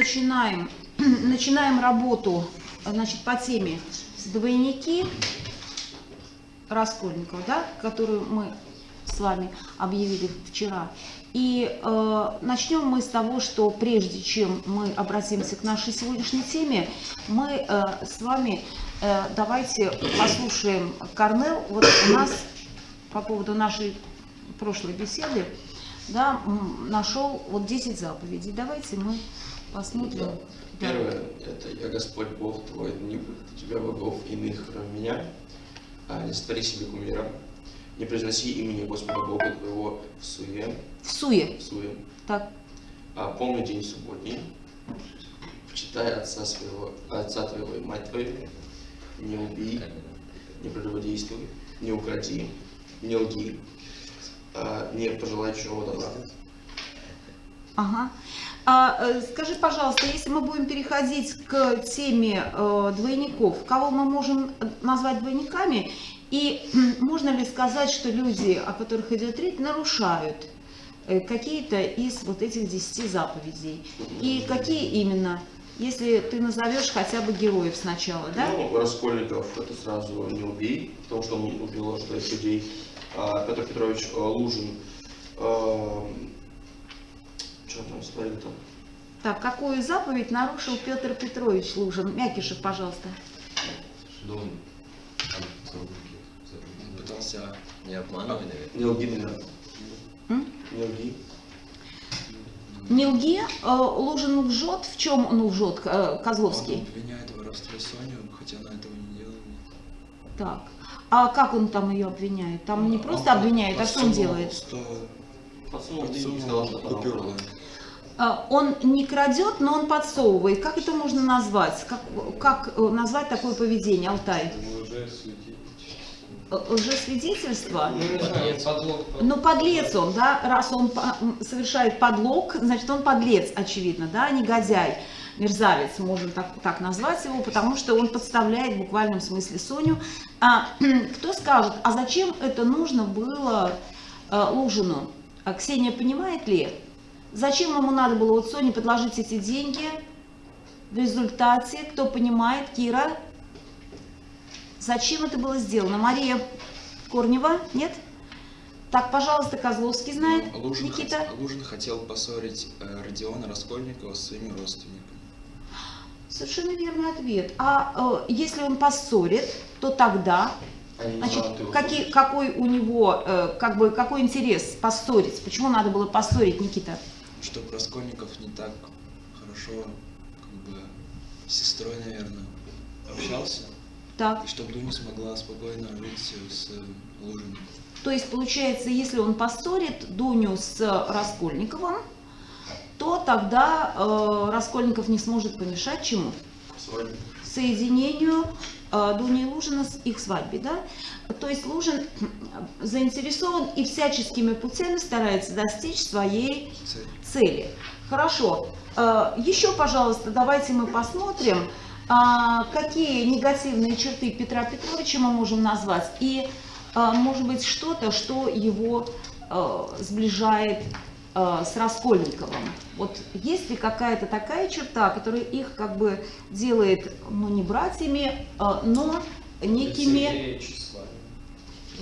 Начинаем, начинаем работу значит, по теме двойники Раскольникова, да, которую мы с вами объявили вчера. И э, начнем мы с того, что прежде чем мы обратимся к нашей сегодняшней теме, мы э, с вами э, давайте послушаем Корнел. Вот у нас по поводу нашей прошлой беседы да, нашел вот 10 заповедей. Давайте мы посмотрим. Да. Первое, это «Я Господь Бог твой, не будет у тебя богов иных, кроме меня, а не створи себе кумира, не произноси имени Господа Бога твоего в суе». В суе? В суе. Так. А помни день субботний, почитай отца своего, отца твоего и мать твою, не убей, не прелюбодействуй, не укради, не лги, а, не пожелай чужого добра. Ага. А, э, скажи, пожалуйста, если мы будем переходить к теме э, двойников, кого мы можем назвать двойниками, и можно ли сказать, что люди, о которых идет речь, нарушают э, какие-то из вот этих десяти заповедей? И какие именно? Если ты назовешь хотя бы героев сначала, да? Ну, Раскольников это сразу не убей, потому что он убил шесть людей. А, Петр Петрович э, Лужин э, что там смотри там? Так, какую заповедь нарушил Петр Петрович Лужин? Мякишев, пожалуйста. Ну, он пытался не обманывать, наверное. Не лги, наверное. Не лги. Не лги, э, Лужин лжет. В чем он лжет, э, Козловский? Он обвиняет в воровстве Соню, хотя она этого не делала. Так. А как он там ее обвиняет? Там не просто обвиняет, а что он делает? Что купюру. А, он не крадет, но он подсовывает. Как это можно назвать? Как, как э, назвать такое поведение, Алтай? Лжесвидетельство? Ну, подлец он, да, раз он совершает подлог, значит, он подлец, очевидно, да, негодяй, мерзавец, можно так, так назвать его, потому что он подставляет в буквальном смысле Соню. А, кто скажет, а зачем это нужно было а, Лужину? А Ксения понимает ли, зачем ему надо было вот Соне предложить эти деньги? В результате, кто понимает, Кира, зачем это было сделано? Мария Корнева, нет? Так, пожалуйста, Козловский знает, ну, Лужин Никита. Хот, Лужин хотел поссорить э, Родиона Раскольникова с своими родственниками. Совершенно верный ответ. А э, если он поссорит, то тогда Значит, какие, какой у него, э, как бы, какой интерес поссорить? Почему надо было поссорить, Никита? Чтобы Раскольников не так хорошо, как бы, с сестрой, наверное, общался. Так. И чтобы Дуня смогла спокойно жить с Лужиным. То есть, получается, если он поссорит Дуню с Раскольниковым, то тогда э, Раскольников не сможет помешать чему? Соединению э, Дуни и Лужина с их свадьбе, да? То есть Лужин заинтересован и всяческими путями старается достичь своей Цель. цели. Хорошо. Э, еще, пожалуйста, давайте мы посмотрим, какие негативные черты Петра Петровича мы можем назвать, и, может быть, что-то, что его сближает с Раскольниковым. Вот есть ли какая-то такая черта, которая их как бы делает, ну, не братьями, но некими...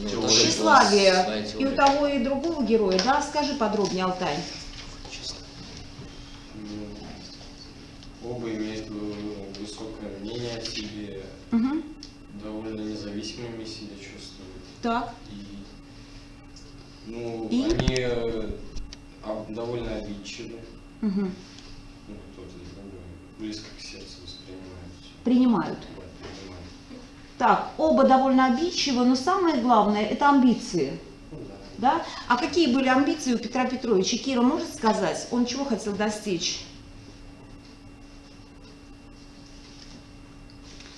Ну, Тщеславие. И у того, и другого героя, да? Скажи подробнее, Алтай. Оба имеют высокое мнение о себе, Угу. довольно независимыми себя чувствуют. Так. И, ну, И? они э, довольно обидчивы. Угу. Ну, кто-то близко к сердцу воспринимает. Принимают. Да. Так, оба довольно обидчивы, но самое главное – это амбиции. Ну, да. Да? А какие были амбиции у Петра Петровича? Кира может сказать, он чего хотел достичь?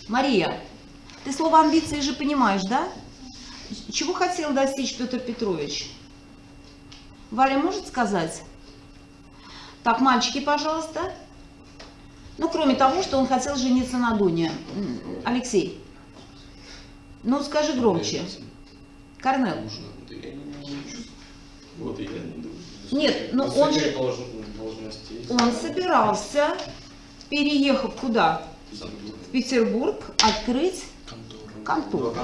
Мария, ты слово амбиции же понимаешь, да? Чего хотел достичь Петр Петрович? Валя может сказать? Так, мальчики, пожалуйста. Ну, кроме того, что он хотел жениться на Дуне. Алексей, ну скажи громче. Корнел. Нет, ну он же, он собирался переехав куда? В Петербург, открыть Контору.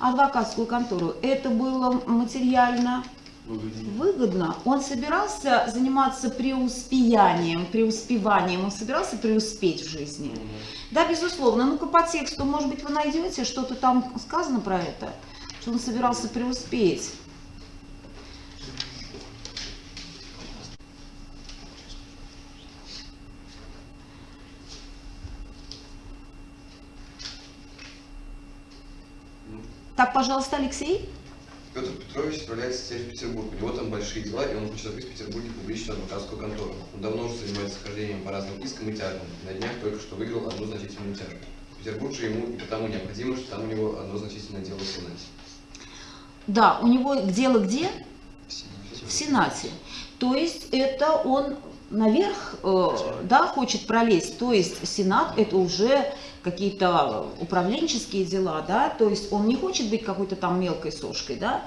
Адвокатскую контору. Это было материально. Выгодно. Он собирался заниматься преуспеянием, преуспеванием, он собирался преуспеть в жизни. Мгм. Да, безусловно. Ну-ка по тексту, может быть, вы найдете, что-то там сказано про это, что он собирался преуспеть. Так, пожалуйста, Алексей. Петр Петрович отправляется теперь в Петербург. У него там большие дела, и он хочет открыть в Петербурге публичную адвокатскую контору. Он давно уже занимается хождением по разным искам и тяжбам. На днях только что выиграл одну значительную тяжбу. Петербург же ему и потому необходимо, что там у него одно значительное дело в Сенате. Да, у него дело где? В Сенате. в Сенате. То есть это он наверх, э, да, хочет пролезть. То есть Сенат это уже какие-то управленческие дела, да, то есть он не хочет быть какой-то там мелкой сошкой, да.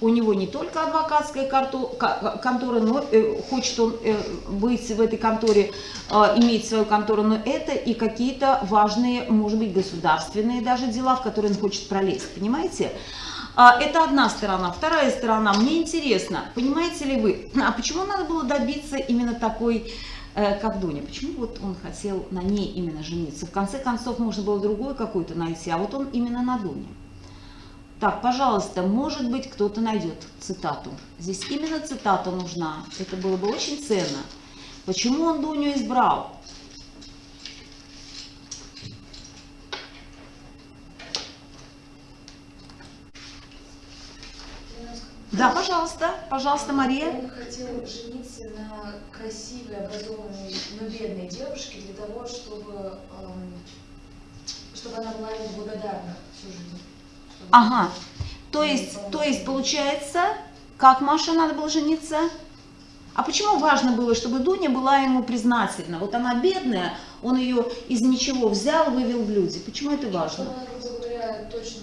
У него не только адвокатская контора, но э, хочет он э, быть в этой конторе, иметь свою контору, но это и какие-то важные, может быть, государственные даже дела, в которые он хочет пролезть, понимаете? А, Это одна сторона. Вторая сторона. Мне интересно, понимаете ли вы, а почему надо было добиться именно такой, э, как Дуня? Почему вот он хотел на ней именно жениться? В конце концов, можно было другую какую-то найти, а вот он именно на Дуне. Так, пожалуйста, может быть, кто-то найдет цитату. Здесь именно цитата нужна. Это было бы очень ценно. Почему он Дуню избрал? Да, пожалуйста, пожалуйста, Мария. Он хотел жениться на красивой, образованной, но бедной девушке для того, чтобы, эм, чтобы она была ему благодарна всю жизнь. Чтобы- Ага. То есть, то есть получается, как Маша надо было жениться? А почему важно было, чтобы Дуня была ему признательна? Вот она бедная, он ее из ничего взял, вывел в люди. Почему это Чтобы важно? она, грубо говоря, точно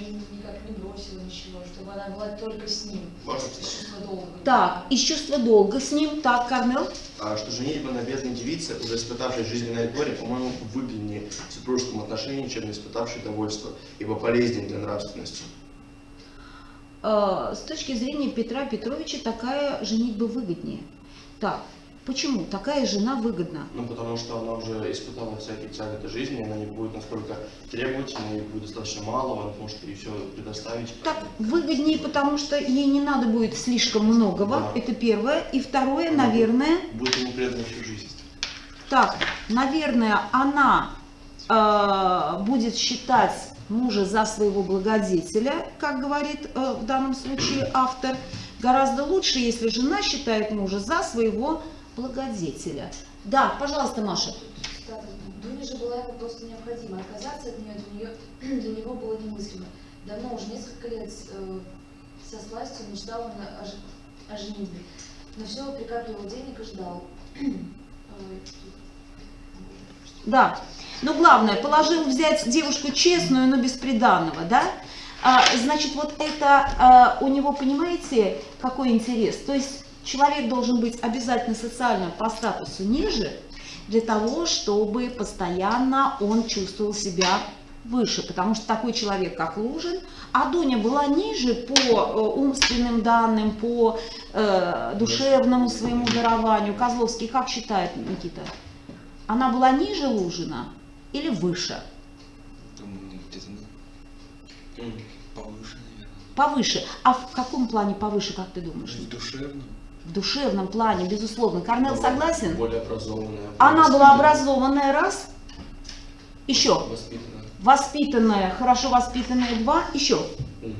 ни- никак не бросила ничего, чтобы она была только с ним. Можно Из чувства долга. Так, из чувства долга с ним. Так, Корнел? А что женитьба на бедной девице, уже испытавшей жизненное горе, по-моему, выгоднее в супружеском отношении, чем не испытавшей довольство, ибо полезнее для нравственности. Э, С точки зрения Петра Петровича такая женитьба выгоднее. Так, почему такая жена выгодна? Ну, потому что она уже испытала всякие тяготы жизни, она не будет настолько требовательной, ей будет достаточно мало, она может ей все предоставить. Так, выгоднее, потому что ей не надо будет слишком многого. Да. Это первое. И второе, наверное, Будет ему предана всю жизнь. Так, наверное, она э, будет считать мужа за своего благодетеля, как говорит э, в данном случае автор. Гораздо лучше, если жена считает мужа за своего благодетеля. Да, пожалуйста, Маша. Дуне же была ему просто необходима. Отказаться от нее для, нее, для него было немыслимо. Давно уже несколько лет э, со сластью мечтал он о, о женитьбе. Но все прикапливал денег и ждал. Да. Но главное, положил взять девушку честную, но бесприданного, да? А, значит, вот это а, у него, понимаете, какой интерес? То есть человек должен быть обязательно социально по статусу ниже, для того, чтобы постоянно он чувствовал себя выше, потому что такой человек, как Лужин, а Дуня была ниже по э, умственным данным, по э, душевному своему дарованию. Козловский как считает, Никита? Она была ниже Лужина или выше? Думаю, где-то ну, М. повыше, наверное. Повыше. А в каком плане повыше, как ты думаешь? В душевном. В душевном плане, безусловно. Корнел согласен? Более образованная. Она была образованная, раз. Еще. Воспитанная. Воспитанная, хорошо воспитанная, два. Еще. Мгм.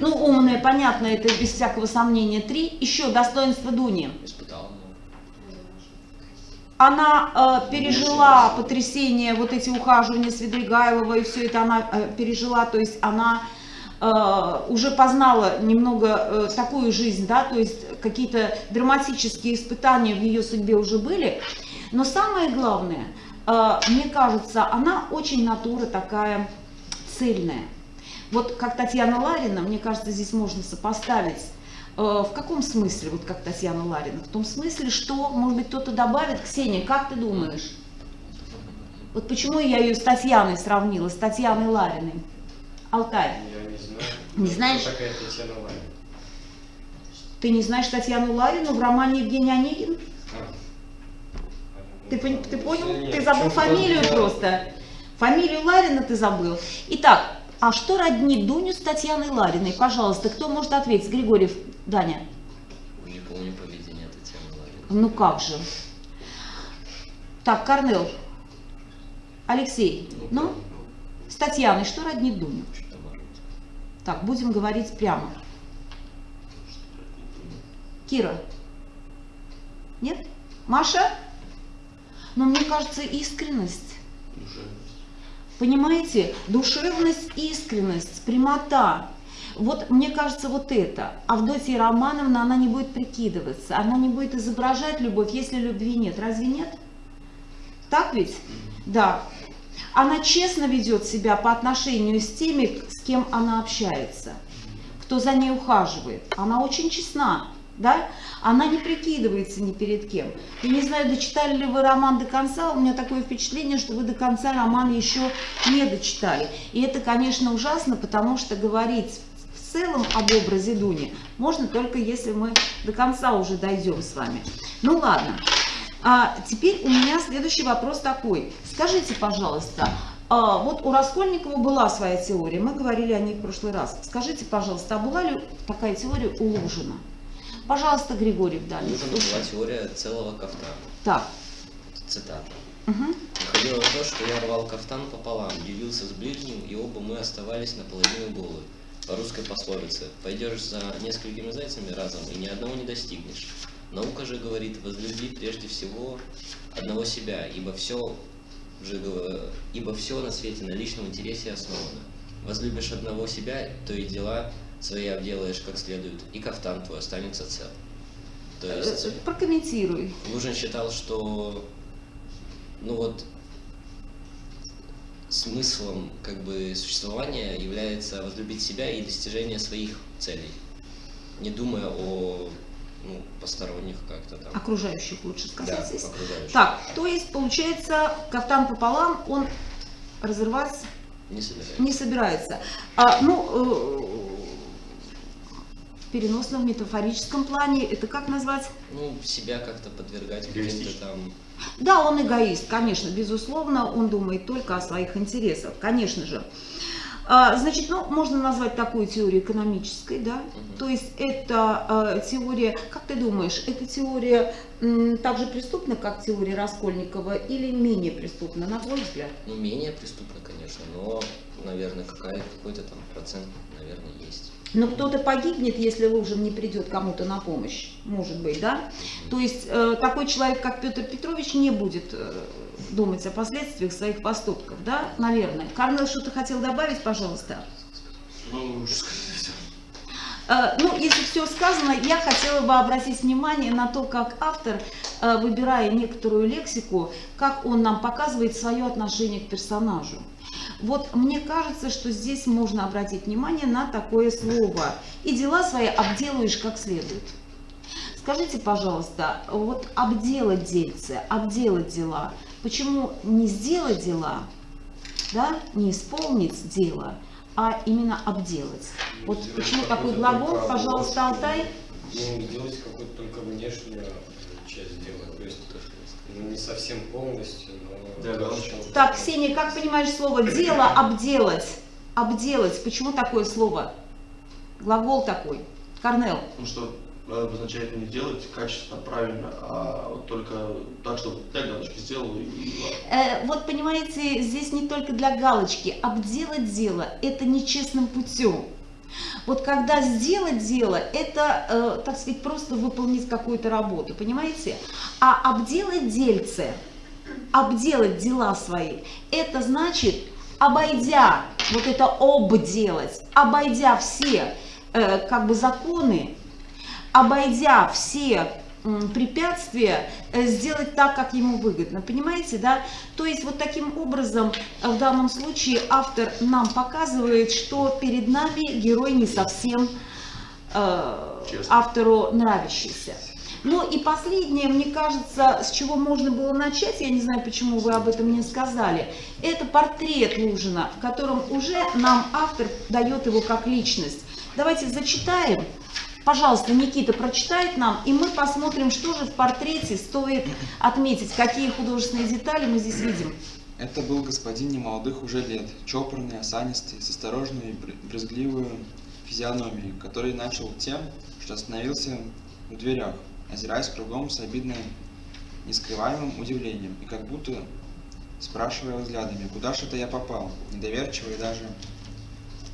Ну, Ну, умная, понятно, это без всякого сомнения, три. Еще достоинство Дуни. Испытал, но Она э, пережила потрясение, вот эти ухаживания Свидригайлова, и все это она э, пережила, то есть она уже познала немного э, такую жизнь, да, то есть какие-то драматические испытания в ее судьбе уже были. Но самое главное, э, мне кажется, она очень натура такая цельная. Вот как Татьяна Ларина, мне кажется, здесь можно сопоставить. Э, В каком смысле, вот как Татьяна Ларина? В том смысле, что, может быть, кто-то добавит. Ксения, как ты думаешь? Вот почему я ее с Татьяной сравнила, с Татьяной Лариной. Алтай, Я знаю. Не знаешь? Кто такая Татьяна Ларина? ты не знаешь Татьяну Ларину в романе Евгений Онегин? А. Ты, ты понял? Нет, ты забыл фамилию я- просто. Фамилию Ларина ты забыл. Итак, а что роднит Дуню с Татьяной Лариной? Пожалуйста, кто может ответить? Григорьев, Даня. Не помню поведение Татьяны Лариной. Ну как же. Так, Корнел. Алексей. Ну, с Татьяной что роднит Дуню? Так, будем говорить прямо. Кира. Нет? Маша? Но мне кажется, искренность. Понимаете? Душевность, искренность, прямота. Вот мне кажется, вот это. Авдотья Романовна, она не будет прикидываться, она не будет изображать любовь, если любви нет. Разве нет? Так ведь? Да. Она честно ведет себя по отношению с теми, с кем она общается, кто за ней ухаживает. Она очень честна, да? Она не прикидывается ни перед кем. Я не знаю, дочитали ли вы роман до конца, у меня такое впечатление, что вы до конца роман еще не дочитали. И это, конечно, ужасно, потому что говорить в целом об образе Дуни можно только если мы до конца уже дойдем с вами. Ну ладно. А теперь у меня следующий вопрос такой. Скажите, пожалуйста, а, вот у Раскольникова была своя теория, мы говорили о ней в прошлый раз. Скажите, пожалуйста, а была ли такая теория у Лужина? Пожалуйста, Григорий Вдалин. Нужна была теория целого кафтана. Так. Цитата. мгм. Выходило то, что я рвал кафтан пополам, делился с ближним, и оба мы оставались наполовину голы. По русской пословице «Пойдешь за несколькими зайцами разом, и ни одного не достигнешь». Наука же говорит «Возлюби прежде всего одного себя, ибо все, же, ибо все на свете на личном интересе основано. Возлюбишь одного себя, то и дела свои обделаешь как следует, и кафтан твой останется цел». То есть... Э, Прокомментируй. Лужин считал, что ну вот смыслом как бы существования является возлюбить себя и достижение своих целей, не думая о ну, посторонних как-то там. Окружающих лучше да, сказать. здесь. окружающих. Так, то есть, получается, кафтан пополам, он разрываться Не собирается. не собирается. А, ну, э, в переносном метафорическом плане, это как назвать? Ну, себя как-то подвергать каким-то там... Да, он эгоист, конечно, безусловно, он думает только о своих интересах, конечно же. А, Значит, ну, можно назвать такую теорию экономической, да? Мгм. То есть это э, теория, как ты думаешь, эта теория так же преступна, как теория Раскольникова, или менее преступна, на твой взгляд? Ну, менее преступно, конечно, но, наверное, какой-то там процент, наверное, есть. Но кто-то погибнет, если Лужин не придет кому-то на помощь, может быть, да? То есть э, такой человек, как Петр Петрович, не будет э, думать о последствиях своих поступков, да, наверное. Карнел, что-то хотел добавить, пожалуйста? Ну. Э, Ну, если все сказано, я хотела бы обратить внимание на то, как автор, э, выбирая некоторую лексику, как он нам показывает свое отношение к персонажу. Вот мне кажется, что здесь можно обратить внимание на такое слово. И дела свои обделаешь как следует. Скажите, пожалуйста, вот обделать дельце, обделать дела, почему не сделать дела, да, не исполнить дело, а именно обделать? Вот Сделать почему такой глагол, пожалуйста. Алтай? Ну, сделать какую-то только внешнюю часть дела. То есть ну, не совсем полностью, но... Для галочки. Так, Ксения, как понимаешь слово дело обделать? Обделать. Почему такое слово? Глагол такой. Корнел. Ну что, обозначает не делать качественно, правильно, а вот только так, чтобы для галочки сделал и. Э, вот понимаете, здесь не только для галочки. Обделать дело – это нечестным путем. Вот когда сделать дело, это, э, так сказать, просто выполнить какую-то работу, понимаете? А обделать дельце, обделать дела свои, это значит, обойдя, вот это обделать, обойдя все э, как бы законы, обойдя все препятствия, э, сделать так, как ему выгодно. Понимаете, да? То есть вот таким образом э, в данном случае автор нам показывает, что перед нами герой не совсем э, автору нравящийся. Ну и последнее, мне кажется, с чего можно было начать, я не знаю, почему вы об этом не сказали, это портрет Лужина, в котором уже нам автор дает его как личность. Давайте зачитаем. Пожалуйста, Никита прочитает нам, и мы посмотрим, что же в портрете стоит отметить, какие художественные детали мы здесь видим. Это был господин немолодых уже лет, чопорный, осанистый, с осторожной и бр- брезгливой физиономией, который начал тем, что остановился в дверях, озираясь кругом с обидным, нескрываемым удивлением, и как будто спрашивая взглядами, куда же это я попал, недоверчиво и даже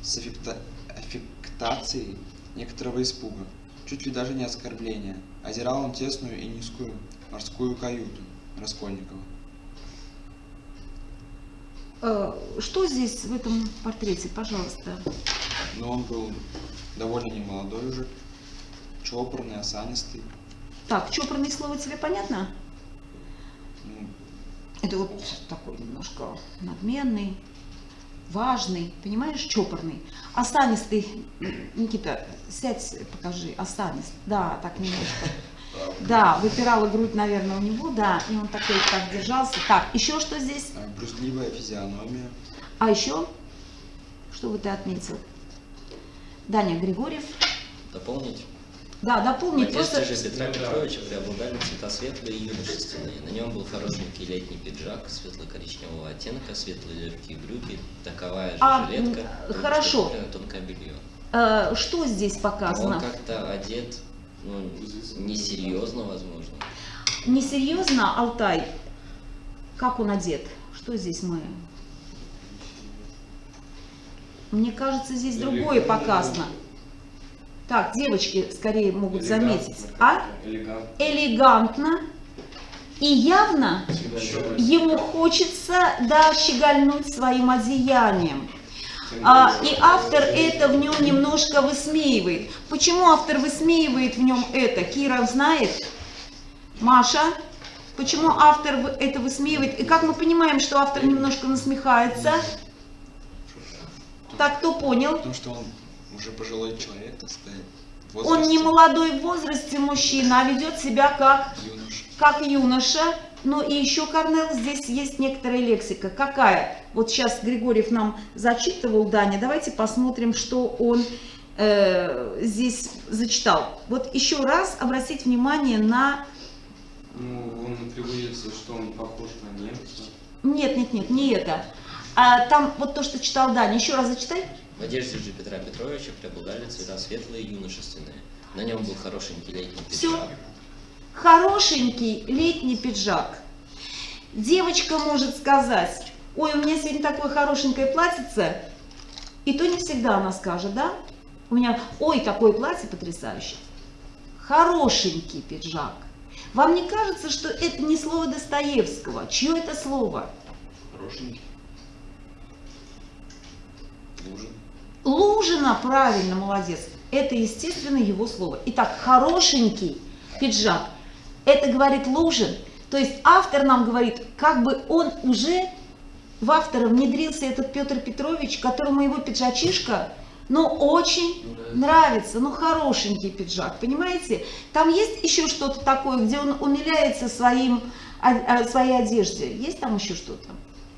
с аффекта- аффектацией некоторого испуга, чуть ли даже не оскорбления, озирал он тесную и низкую морскую каюту Раскольникова. Э, Что здесь в этом портрете, пожалуйста? Но он был довольно немолодой уже, чопорный, осанистый. Так, чопорное слово тебе понятно? Ну, Это вот такой немножко надменный, важный, понимаешь, чопорный. Осанистый, М, Никита, сядь, покажи, осанист. Да, так немножко. Да, выпирала грудь, наверное, у него, да, и он такой так держался. Так, еще что здесь? а, брюзгливая физиономия, А еще? Что вот ты отметил? Даня Григорьев. Дополнить? Да, дополни В просто... одежде же Петра Петровича преобладали цвета светлые и юношественные. На нем был хорошенький летний пиджак светло-коричневого оттенка, светлые легкие брюки, таковая же А, жилетка, хорошо. рубашка, тонкое белье. э, что здесь Он показано? как-то одет, ну, несерьезно, возможно. Несерьезно, Алтай, как он одет? Что здесь мы? Мне кажется, здесь другое показано. Так, девочки скорее могут заметить. А? Элегантно. Элегантно. И явно ему хочется, да, щегольнуть своим одеянием. А, и автор это в нем немножко высмеивает. Почему автор высмеивает в нем это? Кира знает? Маша? Почему автор это высмеивает? И как мы понимаем, что автор немножко насмехается? Так, кто понял? потому что он уже пожилой человек, так сказать. Он не молодой в возрасте мужчина, а ведет себя как юноша. как юноша, но и еще, Корнел, здесь есть некоторая лексика. Какая? Вот сейчас Григорьев нам зачитывал, Даня, давайте посмотрим, что он э, здесь зачитал. Вот еще раз обратить внимание на... Ну, он приводится, что он похож на немца. Нет, нет, нет, не это. А там вот то, что читал Даня, еще раз зачитай. В одежде же Петра Петровича преобладали цвета светлые и юношественные. На нем был хорошенький летний пиджак. Хорошенький летний пиджак. Девочка может сказать, ой, у меня сегодня такое хорошенькое платьице, и то не всегда она скажет, да? У меня, ой, такое платье потрясающее. Хорошенький пиджак. Вам не кажется, что это не слово Достоевского? Чье это слово? Хорошенький. Лужин. Лужина, правильно, молодец. Это, естественно, его слово. Итак, хорошенький пиджак. Это говорит Лужин. То есть автор нам говорит, как бы он уже в автора внедрился этот Петр Петрович, которому его пиджачишка, ну, очень нравится, ну, хорошенький пиджак, понимаете? Там есть еще что-то такое, где он умиляется своим, своей одежде? Есть там еще что-то?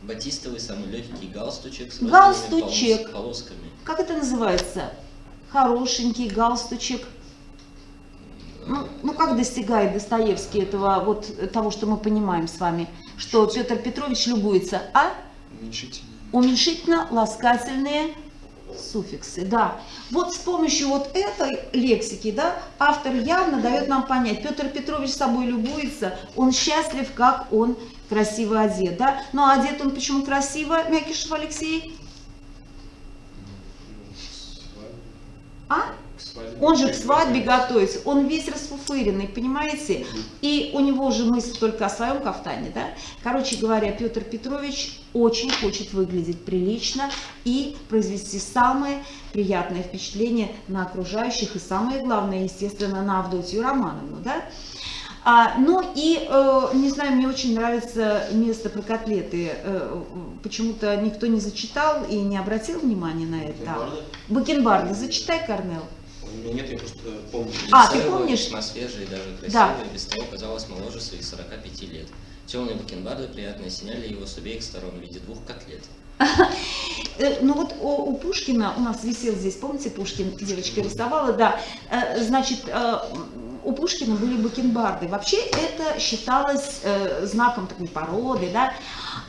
Батистовый самый легкий галстучек с Галстучек. полосками. Как это называется? Хорошенький галстучек. Ну, ну как достигает Достоевский этого, вот э, того, что мы понимаем с вами, что Петр Петрович любуется, а? Уменьшительный. Уменьшительно-ласкательные суффиксы, да. Вот с помощью вот этой лексики, да, автор явно дает нам понять, Петр Петрович собой любуется, он счастлив, как он красиво одет, да. А одет он почему красиво, Мякишев Алексей? А? Он же к свадьбе готовится, он весь расфуфыренный, понимаете? И у него же мысль только о своем кафтане, да? Короче говоря, Петр Петрович очень хочет выглядеть прилично и произвести самое приятное впечатление на окружающих и самое главное, естественно, на Авдотью Романовну, да? А, ну и, э, не знаю, мне очень нравится место про котлеты. Э, почему-то никто не зачитал и не обратил внимания на это. Бакенбарды. Зачитай, Корнел. У у меня нет, я просто помню. А, ты помнишь? Свежее и даже красивое, Да. без того казалось моложе своих 45 лет. Темные бакенбарды приятно осеняли его с обеих сторон в виде двух котлет. Э, Ну вот у, у Пушкина, у нас висел здесь, помните, Пушкин девочка рисовала, да, э, значит, э, у Пушкина были бакенбарды. Вообще это считалось э, знаком такой породы, да.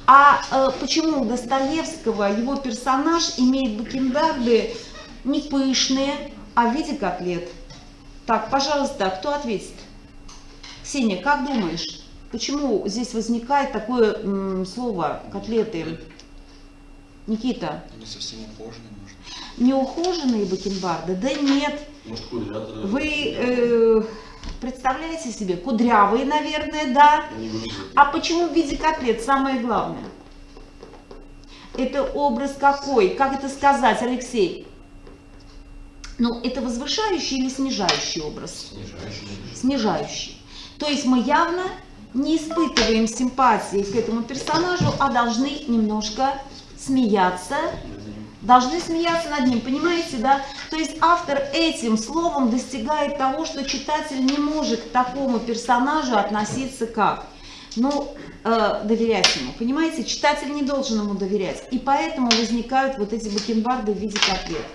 А э, почему у Достоевского его персонаж имеет бакенбарды не пышные, а в виде котлет? Так, пожалуйста, кто ответит? Ксения, как думаешь, почему здесь возникает такое м, слово котлеты? Никита, Они совсем ухоженные, может. неухоженные бакенбарды? Да нет, Может, кудрявые. вы э, представляете себе, кудрявые, наверное, да? А почему в виде котлет? Самое главное. Это образ какой? Как это сказать, Алексей? Ну, это возвышающий или снижающий образ? Снижающий. То есть мы явно не испытываем симпатии к этому персонажу, а должны немножко смеяться, должны смеяться над ним, понимаете, да? То есть автор этим словом достигает того, что читатель не может к такому персонажу относиться как? Ну, э, доверять ему, понимаете? Читатель не должен ему доверять. И поэтому возникают вот эти бакенбарды в виде котлет.